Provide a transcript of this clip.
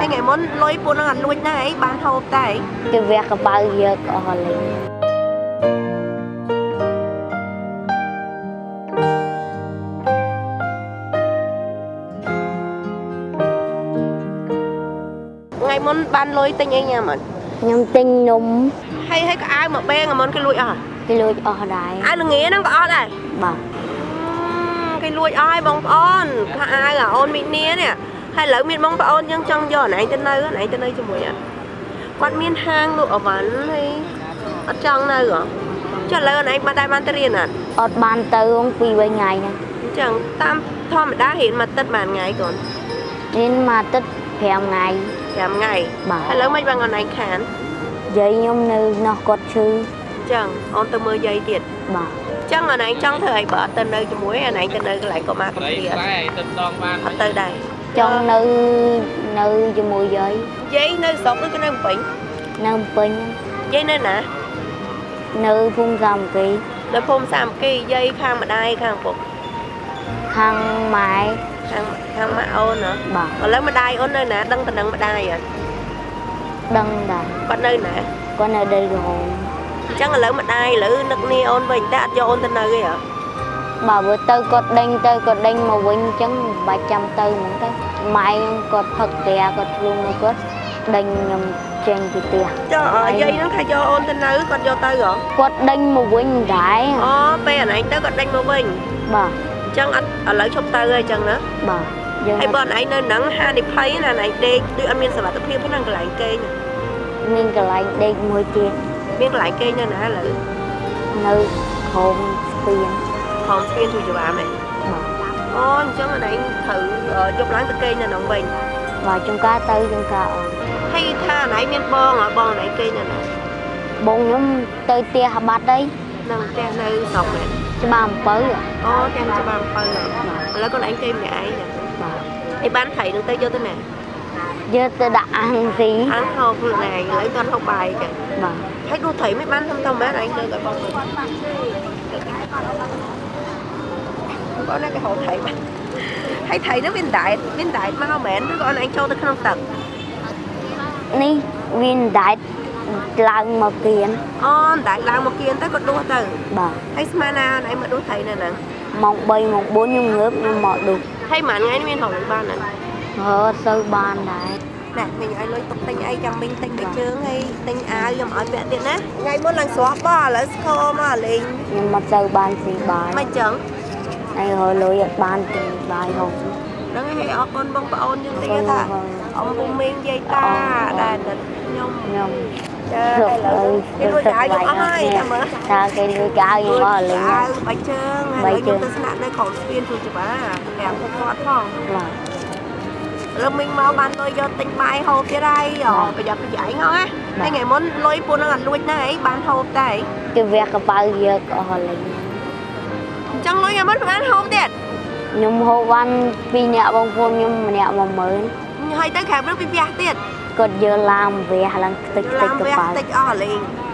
ហើយថ្ងៃមុនលុយពួកនឹងអត់លួចណាអីបានហូបតែអីគេវះកបៅយកអស់លេងថ្ងៃមុនបានលុយទិញអីញ៉ាំអត់ខ្ញុំទិញនំហើយហើយក៏អាវមកបេថ្ងៃមុនគេលួចអស់គេលួចអស់ដែរអាវល្ងាហ្នឹងក៏អត់ដែរបាទគេលួចអស់ហើយបងប្អូនខោអាវអាអូនមីនីនេះ ហើយឥឡូវមានបងប្អូនយើងចង់យកអណឯងទៅនៅអណឯងទៅនៅជាមួយអត់គាត់មានហាងលក់អវ៉ាន់ហើយអត់ចង់នៅហ៎ចុះឥឡូវអណឯងបានដែរបានទៅរៀនអត់អត់បានទៅអង្គពីរបីថ្ងៃហ្នឹងអញ្ចឹងតាមធម្មតារៀនមួយទឹកបានថ្ងៃកូនរៀនមកទឹក5ថ្ងៃ5ថ្ងៃបាទឥឡូវមិនបានអណឯងខានយាយខ្ញុំនៅនោះគាត់ឈឺអញ្ចឹងអូនទៅមើលយាយទៀតបាទអញ្ចឹងអណឯងចង់ធ្វើអីបើអត់ទៅនៅជាមួយអណឯងទៅនៅកន្លែងកុមារកំព្រាអត់តែទៅដងបានអត់ទៅដែរ ចង់នៅនៅជាមួយយាយយាយនៅស្រុកឬក៏នៅភ្នំពេញនៅភ្នំពេញយាយនៅណានៅភូមិសាមគ្គីនៅភូមិសាមគ្គីយាយខាងម្ដាយខាងពុកខាងម៉ែខាងខាងម៉ាក់អូនហ៎បាទឥឡូវម្ដាយអូននៅណាដឹងតំណឹងម្ដាយអត់ដឹងដែរគាត់នៅណាគាត់នៅដីក្រហមអញ្ចឹងឥឡូវម្ដាយឥឡូវនឹកនាអូនវិញតែអត់យកអូនទៅនៅទេហ៎ បើបើទៅគាត់ដេញទៅគាត់ដេញមកវិញអញ្ចឹងមិនបាច់ចាំទៅហ្មងទៅម៉ែខ្ញុំគាត់ផឹកផ្ទះគាត់ខ្លួនមកគាត់ដេញខ្ញុំចេញពីផ្ទះចុះអ่าយាយហ្នឹងថាយកអូនទៅនៅគាត់យកទៅហ៎គាត់ដេញមកវិញដែរអូពេលអណឯងទៅគាត់ដេញមកវិញបាទអញ្ចឹងអត់ឥឡូវឈប់ទៅហើយអញ្ចឹងណាបាទយើងហើយបើអណឯងនៅហ្នឹងហានិភ័យណាអណឯងដេកដូចអត់មានសុវត្ថិភាពហ្នឹងកន្លែងគេងមានកន្លែងដេកមួយទៀតមានកន្លែងគេងនៅណាឥឡូវនៅក្រោមស្ពាន ខំស្ពានជួយច្បាមហ៎បាទអូអញ្ចឹងអណឯងត្រូវអឺយកឡើងទៅគេងនៅហ្នឹងវិញបាទចំការទៅចំការអត់ហើយថាអណឯងមានបងហ៎បងអណឯងគេងនៅណាបងខ្ញុំទៅផ្ទះបាត់អីនៅផ្ទះនៅស្រុកហ្នឹងច្បារអំពៅអូទាំងច្បារអំពៅហ្នឹងឥឡូវកូនឯងគេម្នាក់ឯងណាបាទឯបានថៃនឹងទៅយកទៅណាយកទៅដាក់អាំងស៊ីអានហូបខ្លួនឯងឥឡូវតន់ហូបបាយចឹងបាទហើយគ្រូថៃមិនបានធំធំមែនឯងទៅឲ្យបងមើ លបងណាគេហៅថៃបានហើយថៃនោះមានដែតមានដែតមកមែនឬក៏អូនឯងចូលទៅក្នុងទឹកនេះវាដែតឡើងមកគៀនអូនដែតឡើងមកគៀនទៅក៏ដួសទៅបាទហើយស្មានណាអូនឯងមកដួសថៃនៅហ្នឹងម៉ោង3ម៉ោង4ខ្ញុំងើបខ្ញុំមកឌុបហើយមួយថ្ងៃនេះមានរកលុយបានណាហើអត់សូវបានដែរណែមិញឲ្យលុយទុកទិញអីចាំមិញទិញតែជើងហើយទិញអាវខ្ញុំឲ្យពាក់ទៀតណាថ្ងៃមុនឡើងស្រស់បោះឥឡូវស្គរមកលេងខ្ញុំមិនសូវបានស៊ីបាយមិនចឹង ហើយរលុយអត់បានទិញបាយហូបហ្នឹងហើយអរគុណបងប្អូនយើងតិចថាអ៊ំពុំមីងយាយតាដែលតែខ្ញុំខ្ញុំចាឥឡូវគេលួចអាវខ្ញុំអស់ហើយចាំមើលថាគេលួចកៅខ្ញុំមកលេងអាវបាច់ជើងហើយខ្ញុំទៅស្នាក់នៅក្រុមស្ពានជួយច្បាប្រាប់ពួកគាត់ផងបាទលើមីងមកបានលុយយកទិញបាយហូបទៀតហើយអូប្រយ័ត្នប្រយែងហ៎ហើយថ្ងៃមុនលុយពួកនឹងអត់លួចណាអីបានហូបតែគេវះកបៅយកអស់លេងអញ្ចឹងលុយថ្ងៃមុនបានហូបទៀតខ្ញុំហូបបានពីរនាក់បងប្អូនខ្ញុំម្នាក់10000ហើយទៅក្រៅព្រឹកពីផ្ទះទៀតគាត់យកឡានវះឡើងខ្ទេចខ្ទេឡាចនកវះបៅតិចអស់លេងប